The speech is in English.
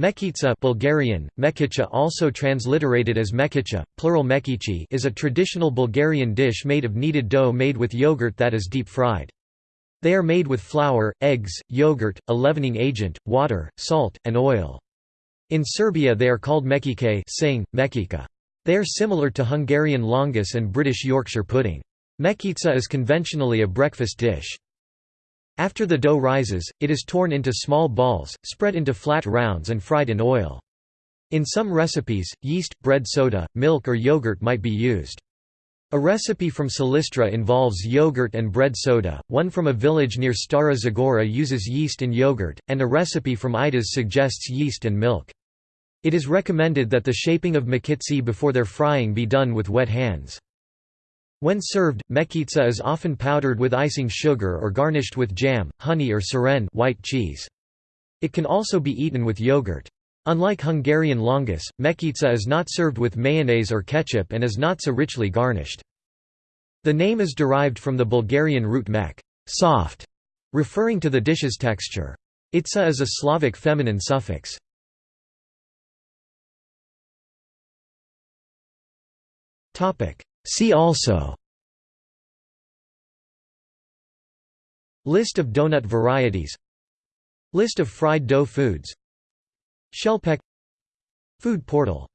Mekica Bulgarian, mekicha also transliterated as mekicha, plural mekichi is a traditional Bulgarian dish made of kneaded dough made with yogurt that is deep-fried. They are made with flour, eggs, yogurt, a leavening agent, water, salt, and oil. In Serbia they are called mekike sing, mekika. They are similar to Hungarian lángos and British Yorkshire pudding. Mekica is conventionally a breakfast dish. After the dough rises, it is torn into small balls, spread into flat rounds and fried in oil. In some recipes, yeast, bread soda, milk or yogurt might be used. A recipe from Silistra involves yogurt and bread soda, one from a village near Stara Zagora uses yeast and yogurt, and a recipe from Idas suggests yeast and milk. It is recommended that the shaping of makitsi before their frying be done with wet hands. When served, mekica is often powdered with icing sugar or garnished with jam, honey or siren white cheese. It can also be eaten with yogurt. Unlike Hungarian lángos, mekica is not served with mayonnaise or ketchup and is not so richly garnished. The name is derived from the Bulgarian root mek soft", referring to the dish's texture. Itsa is a Slavic feminine suffix. See also List of donut varieties List of fried dough foods Shellpeck Food portal